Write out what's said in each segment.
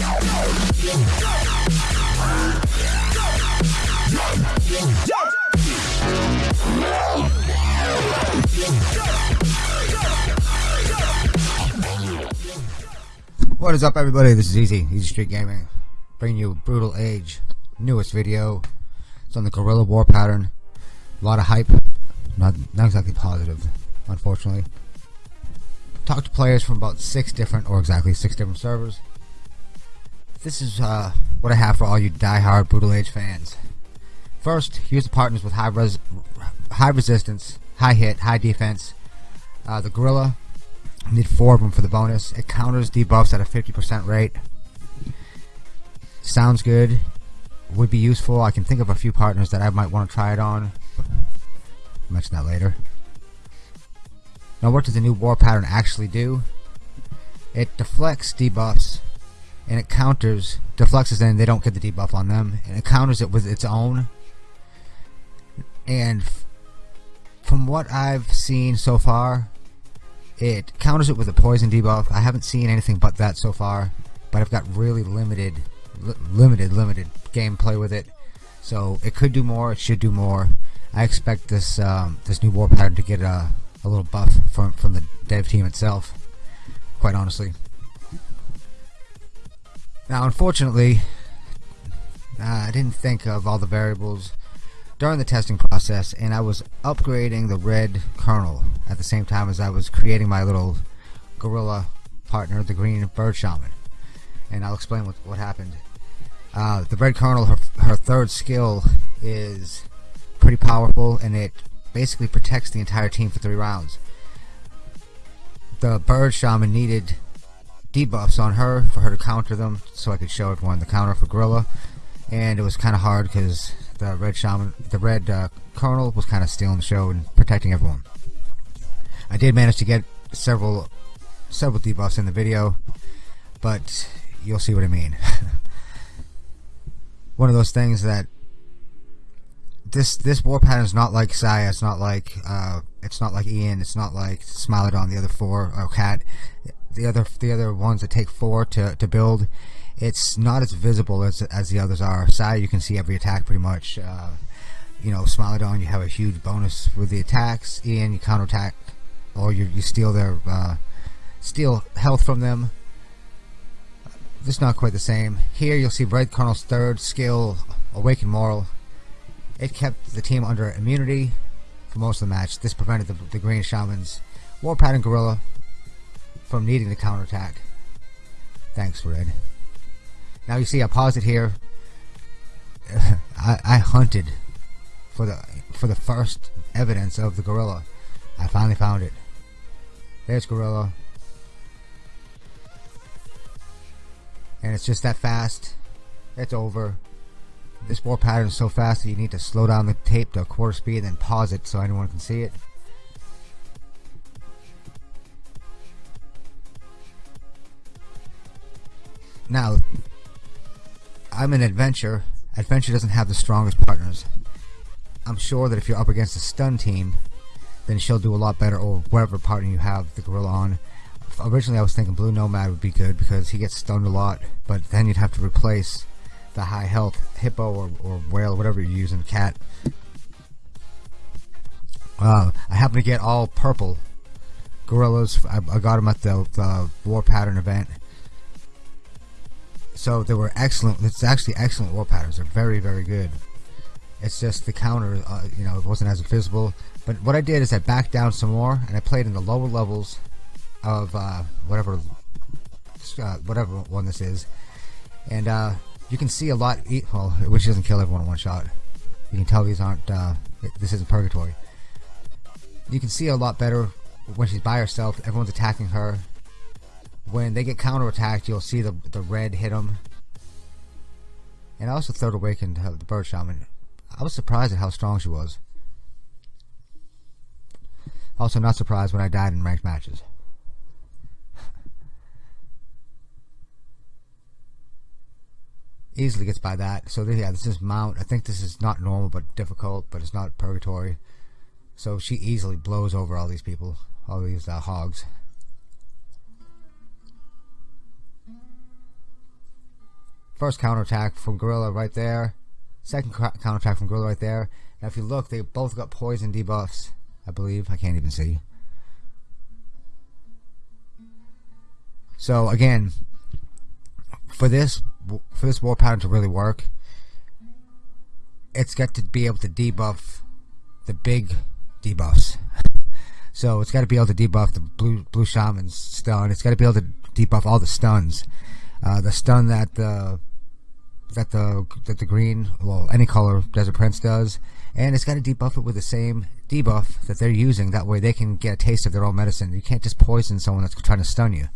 What is up everybody, this is Easy, Easy Street Gaming, bringing you Brutal Age, newest video, it's on the Gorilla War pattern, a lot of hype, not, not exactly positive, unfortunately. Talked to players from about six different, or exactly six different servers. This is uh, what I have for all you die-hard Brutal Age fans. First, here's the partners with high, res high resistance, high hit, high defense. Uh, the Gorilla Need four of them for the bonus. It counters debuffs at a 50% rate. Sounds good. Would be useful. I can think of a few partners that I might want to try it on. I'll mention that later. Now what does the new war pattern actually do? It deflects debuffs and it counters deflects then they don't get the debuff on them and it counters it with its own and from what I've seen so far it counters it with a poison debuff. I haven't seen anything but that so far, but I've got really limited, li limited, limited gameplay with it. So it could do more. It should do more. I expect this um, this new war pattern to get a, a little buff from from the dev team itself. Quite honestly. Now, unfortunately, uh, I didn't think of all the variables during the testing process and I was upgrading the red colonel at the same time as I was creating my little gorilla partner the green bird shaman. And I'll explain what, what happened. Uh, the red colonel her, her third skill is pretty powerful and it basically protects the entire team for three rounds. The bird shaman needed debuffs on her for her to counter them so I could show everyone the counter for gorilla and it was kind of hard because the red shaman, the red uh, colonel was kind of stealing the show and protecting everyone. I did manage to get several several debuffs in the video, but you'll see what I mean. One of those things that this this war pattern is not like Saya, it's not like uh, it's not like Ian, it's not like Smilodon, the other four or Cat, the other the other ones that take four to to build it's not as visible as as the others are. Sai, you can see every attack pretty much. Uh, you know, Smilodon, you have a huge bonus with the attacks. and you counterattack, or you you steal their uh, steal health from them. it's not quite the same. Here, you'll see Red Colonel's third skill, Awaken Moral. It kept the team under immunity for most of the match. This prevented the, the Green Shaman's War Pattern Gorilla from needing to counterattack. Thanks, Red. Now you see I pause it here. I, I hunted for the for the first evidence of the gorilla. I finally found it. There's gorilla. And it's just that fast. It's over. This war pattern is so fast that you need to slow down the tape to a quarter speed and then pause it so anyone can see it. Now, I'm an adventure. Adventure doesn't have the strongest partners. I'm sure that if you're up against a stun team, then she'll do a lot better, or whatever partner you have the gorilla on. Originally, I was thinking Blue Nomad would be good because he gets stunned a lot, but then you'd have to replace the high health hippo or, or whale, whatever you're using, cat. Uh, I happen to get all purple gorillas. I, I got them at the, the War Pattern event so they were excellent. It's actually excellent war patterns. They're very, very good. It's just the counter, uh, you know, it wasn't as visible. But what I did is I backed down some more and I played in the lower levels of uh, whatever, uh, whatever one this is, and uh, you can see a lot. Well, which doesn't kill everyone in one shot. You can tell these aren't. Uh, this isn't purgatory. You can see a lot better when she's by herself. Everyone's attacking her when they get counterattacked, you'll see the the red hit them. And I also third awakened the bird shaman. I was surprised at how strong she was. Also, not surprised when I died in ranked matches. Easily gets by that. So yeah, this is mount. I think this is not normal, but difficult. But it's not purgatory. So she easily blows over all these people, all these uh, hogs. First counterattack from Gorilla right there. Second counterattack from Gorilla right there. Now if you look, they both got poison debuffs. I believe. I can't even see. So again, for this for this war pattern to really work, it's got to be able to debuff the big debuffs. So it's got to be able to debuff the blue blue shaman's stun. It's got to be able to debuff all the stuns. Uh, the stun that the that the that the green, well, any color Desert Prince does, and it's got to debuff it with the same debuff that they're using. That way, they can get a taste of their own medicine. You can't just poison someone that's trying to stun you.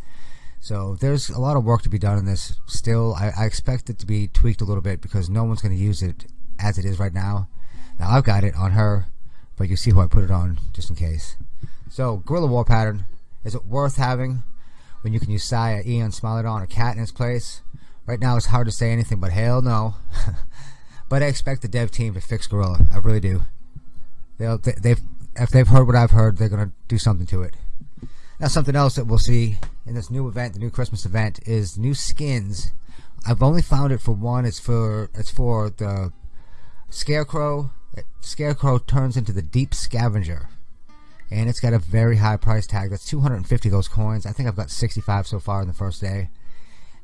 So there's a lot of work to be done in this. Still, I, I expect it to be tweaked a little bit because no one's going to use it as it is right now. Now I've got it on her, but you see who I put it on just in case. So Gorilla War Pattern is it worth having when you can use Saya, Eon, Smilodon, or Cat in its place? Right now it's hard to say anything but hell no. but I expect the dev team to fix Gorilla. I really do. They'll, they've if they've heard what I've heard, they're gonna do something to it. Now something else that we'll see in this new event, the new Christmas event, is new skins. I've only found it for one. It's for it's for the Scarecrow. Scarecrow turns into the Deep Scavenger, and it's got a very high price tag. That's 250 those coins. I think I've got 65 so far in the first day.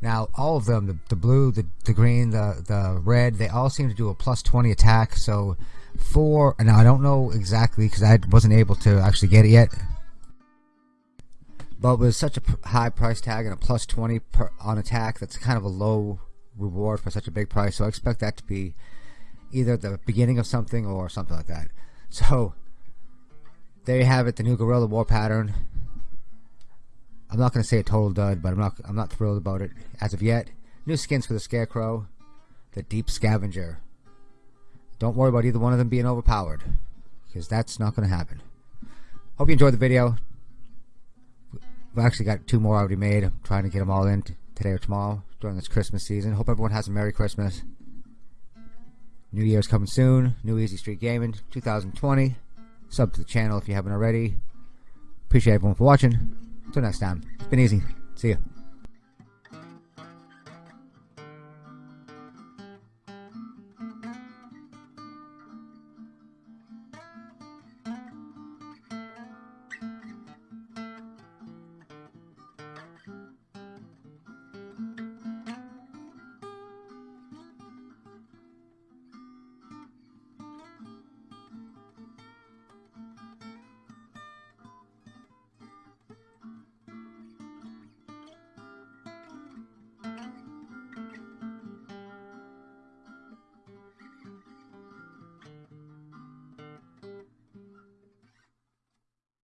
Now, all of them, the, the blue, the, the green, the, the red, they all seem to do a plus 20 attack. So, four, now I don't know exactly because I wasn't able to actually get it yet. But with such a high price tag and a plus 20 per, on attack, that's kind of a low reward for such a big price. So I expect that to be either the beginning of something or something like that. So, there you have it, the new Gorilla War pattern. I'm not going to say a total dud, but I'm not I'm not thrilled about it as of yet. New skins for the Scarecrow, the Deep Scavenger. Don't worry about either one of them being overpowered, because that's not going to happen. Hope you enjoyed the video. We've actually got two more already made. I'm trying to get them all in today or tomorrow during this Christmas season. Hope everyone has a Merry Christmas. New Year's coming soon. New Easy Street Gaming 2020. Sub to the channel if you haven't already. Appreciate everyone for watching. Until next time, it's been easy. See ya.